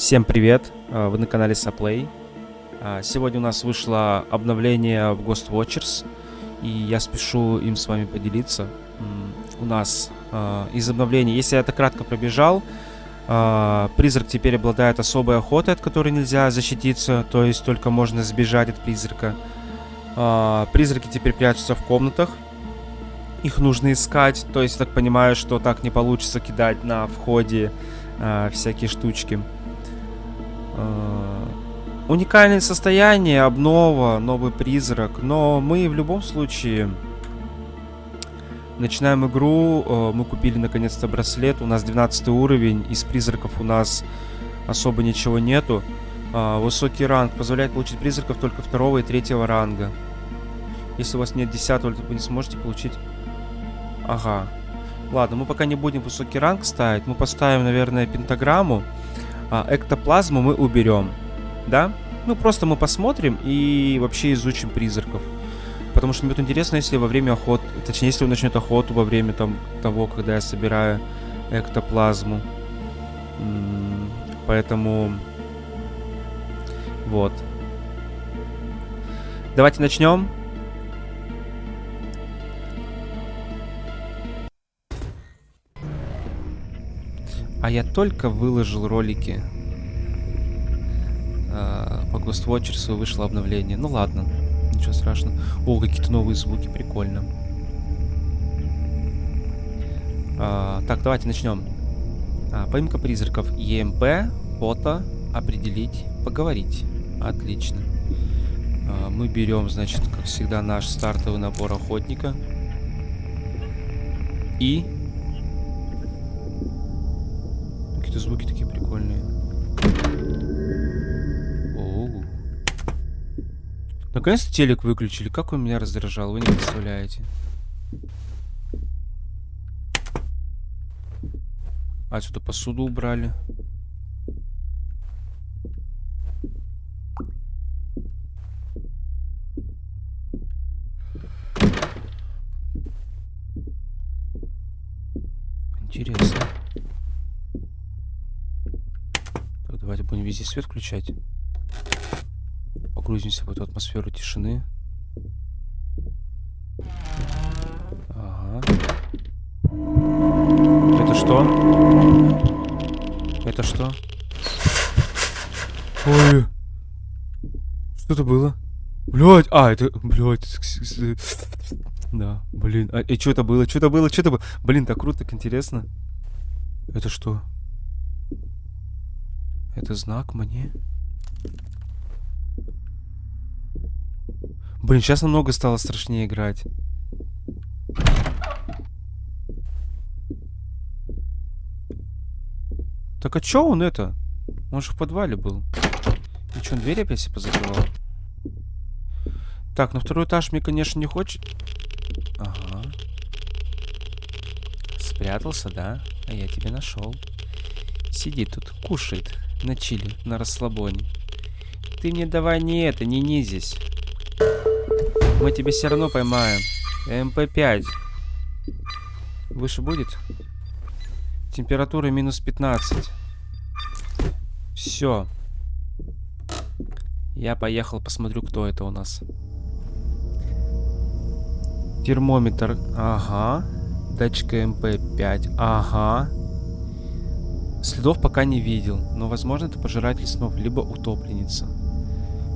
Всем привет, э, вы на канале Saplay. А, сегодня у нас вышло обновление в Ghost Watchers, и я спешу им с вами поделиться. У нас э, из обновления, если я это кратко пробежал, э, призрак теперь обладает особой охотой, от которой нельзя защититься, то есть только можно сбежать от призрака. Призраки теперь прячутся в комнатах, их нужно искать, то есть так понимаю, что так не получится кидать на входе всякие штучки. Э, уникальное состояние, обнова, новый призрак. Но мы в любом случае начинаем игру. Э, мы купили наконец-то браслет. У нас 12 уровень. Из призраков у нас особо ничего нету. Э, высокий ранг позволяет получить призраков только второго и третьего ранга. Если у вас нет 10 то вы не сможете получить... Ага. Ладно, мы пока не будем высокий ранг ставить. Мы поставим, наверное, пентаграмму а, эктоплазму мы уберем, да? Ну, просто мы посмотрим и вообще изучим призраков. Потому что мне будет интересно, если во время охоты, точнее, если он начнет охоту во время там того, когда я собираю эктоплазму. Поэтому... Вот. Давайте начнем. А я только выложил ролики. А, по Ghost Watchers вышло обновление. Ну ладно, ничего страшного. О, какие-то новые звуки, прикольно. А, так, давайте начнем. А, поимка призраков. ЕМП, фото, определить, поговорить. Отлично. А, мы берем, значит, как всегда, наш стартовый набор охотника. И какие-то звуки такие прикольные. Оу. Наконец-то телек выключили. Как он меня раздражал, вы не представляете. А, сюда посуду убрали. Интересно. Давайте будем везде свет включать. Погрузимся в эту атмосферу тишины. Ага. Это что? Это что? Ой. Что это было? Блять, а, это, блять. Да, блин. А, и что это было? Что это было? Что это было? Блин, так круто, так интересно. Это что? Это знак мне? Блин, сейчас намного стало страшнее играть. Так а чё он это? Он же в подвале был. И чё, он дверь опять себе позакрывал? Так, на второй этаж мне, конечно, не хочет... Ага. Спрятался, да? А я тебя нашел. Сидит тут, кушает на чили, на расслабоне. Ты мне давай не это, не низись. Мы тебя все равно поймаем. МП-5. Выше будет? Температура минус 15. Все. Я поехал, посмотрю, кто это у нас. Термометр. Ага. Датчик МП-5. Ага. Следов пока не видел, но возможно это пожиратель снов, либо утопленница.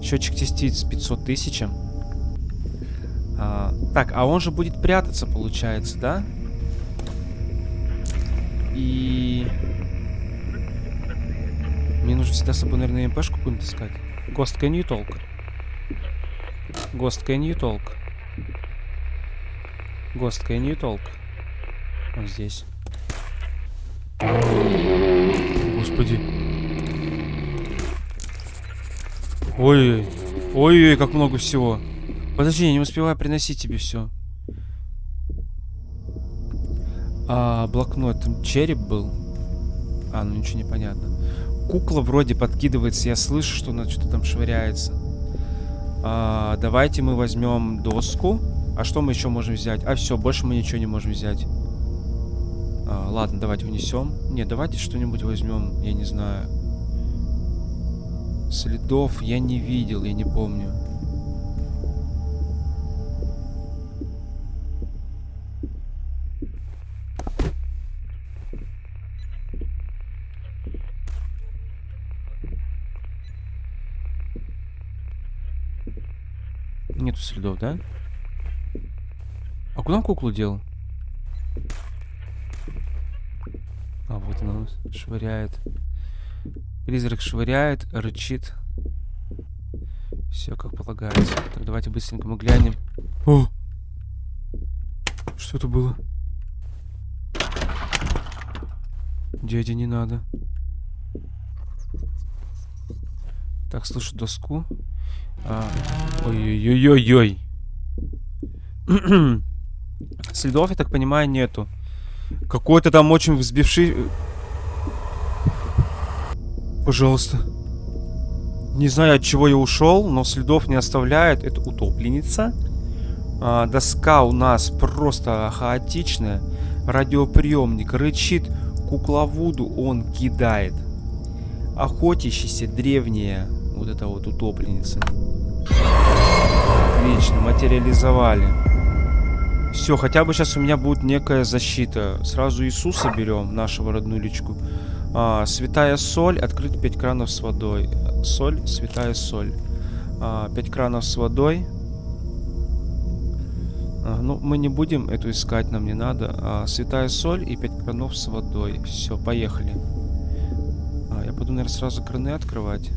Счетчик частиц 500 тысяч. А, так, а он же будет прятаться, получается, да? И... Мне нужно всегда с собой, наверное, МПшку какую-нибудь искать. Ghost, can you talk? Ghost, can you talk? Ghost, can you talk? Вот здесь. Господи. Ой, ой, ой, как много всего. Подожди, я не успеваю приносить тебе все. А, блокнот, там череп был. А, ну ничего не понятно. Кукла вроде подкидывается, я слышу, что она что-то там швыряется. А, давайте мы возьмем доску. А что мы еще можем взять? А, все, больше мы ничего не можем взять. А, ладно, давайте унесем. Не, давайте что-нибудь возьмем, я не знаю. Следов я не видел, я не помню. Нету следов, да? А куда куклу дел? Она швыряет. Призрак швыряет, рычит. Все как полагается. Так, давайте быстренько мы глянем. О! Что это было? Дядя, не надо. Так, слышу доску. А, Ой-ой-ой-ой-ой. Следов, я так понимаю, нету. Какой-то там очень взбивший... Пожалуйста. Не знаю, от чего я ушел, но следов не оставляет. Это утопленница. А, доска у нас просто хаотичная. Радиоприемник рычит. Кукловуду он кидает. Охотящийся древняя вот эта вот утопленница. Отлично, материализовали. Все, хотя бы сейчас у меня будет некая защита. Сразу Иисуса берем, нашего родную личку. А, святая соль, открыть 5 кранов с водой. Соль, святая соль. А, 5 кранов с водой. А, ну, мы не будем эту искать, нам не надо. А, святая соль и 5 кранов с водой. Все, поехали. А, я буду, наверное, сразу краны открывать.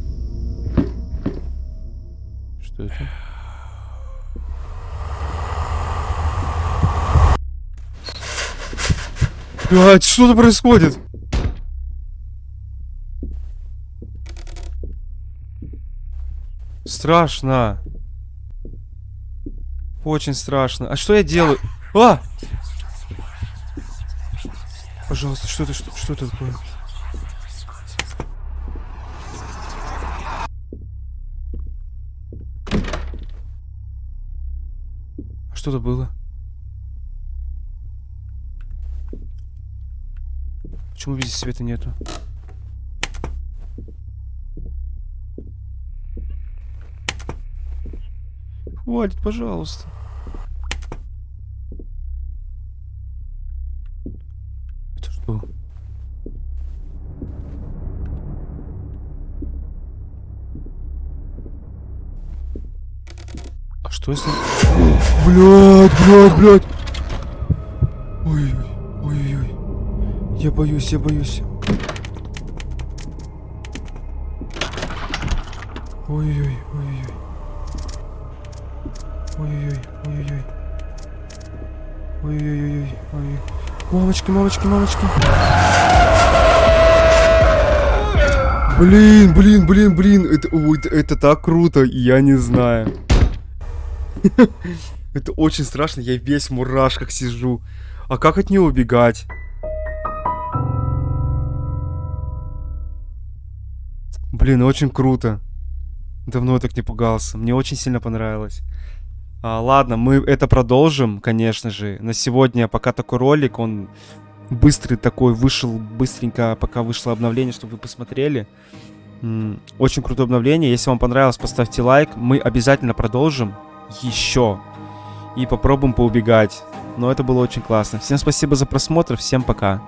Что это? Блять, что-то происходит. Страшно. Очень страшно. А что я делаю? А! Пожалуйста, что это, что, что это такое? Что-то было. Почему везде света нету? Хватит, пожалуйста. Это что? А что если... Блядь, блядь, блядь. Я боюсь, я боюсь. Ой-ой-ой, ой-ой-ой. Ой-ой-ой, ой-ой-ой. Ой-ой-ой, ой. Мамочки, мамочки, мамочки. Блин, блин, блин, блин. Это, ой, это, это так круто, я не знаю. Это очень страшно, я весь в мурашках сижу. А как от нее убегать? Блин, очень круто. Давно я так не пугался. Мне очень сильно понравилось. А, ладно, мы это продолжим, конечно же. На сегодня пока такой ролик, он быстрый такой, вышел быстренько, пока вышло обновление, чтобы вы посмотрели. Очень крутое обновление. Если вам понравилось, поставьте лайк. Мы обязательно продолжим еще. И попробуем поубегать. Но это было очень классно. Всем спасибо за просмотр. Всем пока.